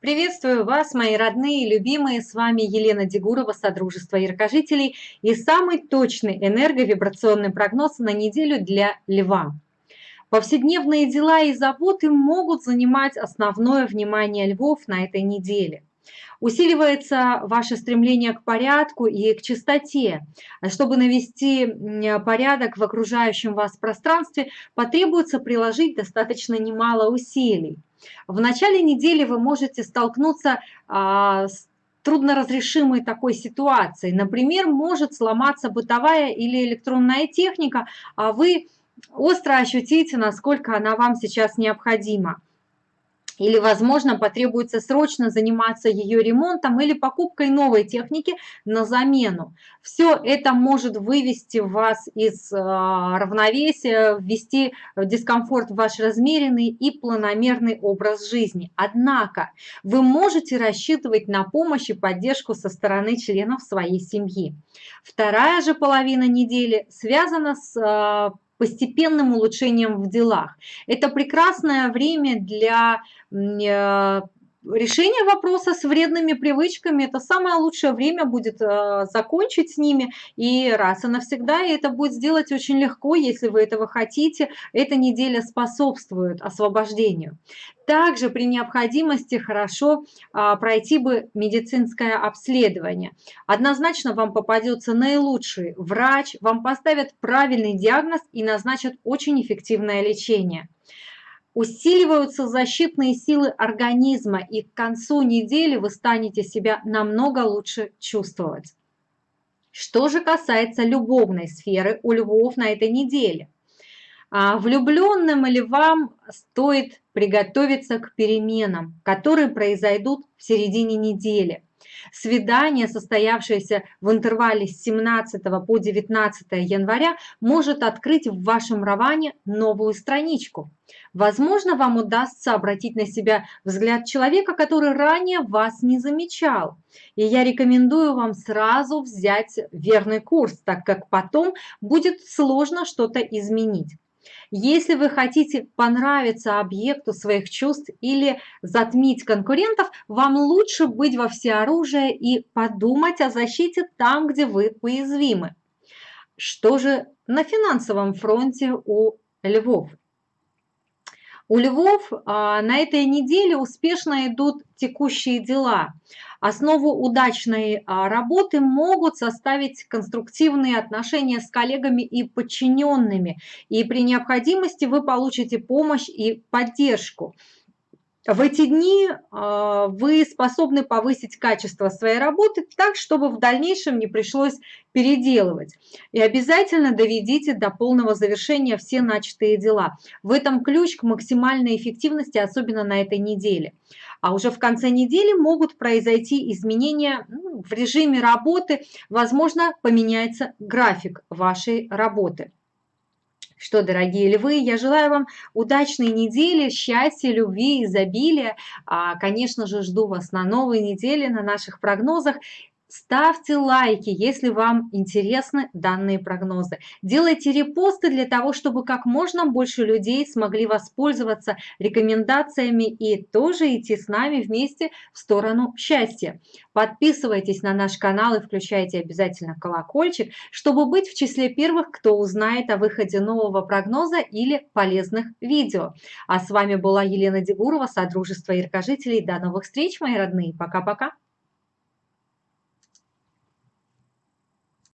Приветствую вас, мои родные и любимые. С вами Елена Дегурова, Содружество Яркожителей и самый точный энерговибрационный прогноз на неделю для Льва. Повседневные дела и заботы могут занимать основное внимание львов на этой неделе. Усиливается ваше стремление к порядку и к чистоте. Чтобы навести порядок в окружающем вас пространстве, потребуется приложить достаточно немало усилий. В начале недели вы можете столкнуться а, с трудноразрешимой такой ситуацией. Например, может сломаться бытовая или электронная техника, а вы остро ощутите, насколько она вам сейчас необходима или, возможно, потребуется срочно заниматься ее ремонтом или покупкой новой техники на замену. Все это может вывести вас из а, равновесия, ввести дискомфорт в ваш размеренный и планомерный образ жизни. Однако вы можете рассчитывать на помощь и поддержку со стороны членов своей семьи. Вторая же половина недели связана с а, постепенным улучшением в делах. Это прекрасное время для э, решение вопроса с вредными привычками – это самое лучшее время будет э, закончить с ними и раз и навсегда. И это будет сделать очень легко, если вы этого хотите. Эта неделя способствует освобождению. Также при необходимости хорошо а, пройти бы медицинское обследование. Однозначно вам попадется наилучший врач, вам поставят правильный диагноз и назначат очень эффективное лечение усиливаются защитные силы организма, и к концу недели вы станете себя намного лучше чувствовать. Что же касается любовной сферы у львов на этой неделе? А влюбленным или вам стоит приготовиться к переменам, которые произойдут в середине недели. Свидание, состоявшееся в интервале с 17 по 19 января, может открыть в вашем романе новую страничку. Возможно, вам удастся обратить на себя взгляд человека, который ранее вас не замечал. И я рекомендую вам сразу взять верный курс, так как потом будет сложно что-то изменить. Если вы хотите понравиться объекту своих чувств или затмить конкурентов, вам лучше быть во всеоружие и подумать о защите там, где вы уязвимы. Что же на финансовом фронте у львов? У львов а, на этой неделе успешно идут текущие дела. Основу удачной а, работы могут составить конструктивные отношения с коллегами и подчиненными. И при необходимости вы получите помощь и поддержку. В эти дни а, вы способны повысить качество своей работы так, чтобы в дальнейшем не пришлось переделывать. И обязательно доведите до полного завершения все начатые дела. В этом ключ к максимальной эффективности, особенно на этой неделе. А уже в конце недели могут произойти изменения ну, в режиме работы, возможно, поменяется график вашей работы. Что, дорогие львы, я желаю вам удачной недели, счастья, любви, изобилия. А, конечно же, жду вас на новой неделе, на наших прогнозах. Ставьте лайки, если вам интересны данные прогнозы. Делайте репосты для того, чтобы как можно больше людей смогли воспользоваться рекомендациями и тоже идти с нами вместе в сторону счастья. Подписывайтесь на наш канал и включайте обязательно колокольчик, чтобы быть в числе первых, кто узнает о выходе нового прогноза или полезных видео. А с вами была Елена Дегурова, Содружество Яркожителей. До новых встреч, мои родные. Пока-пока.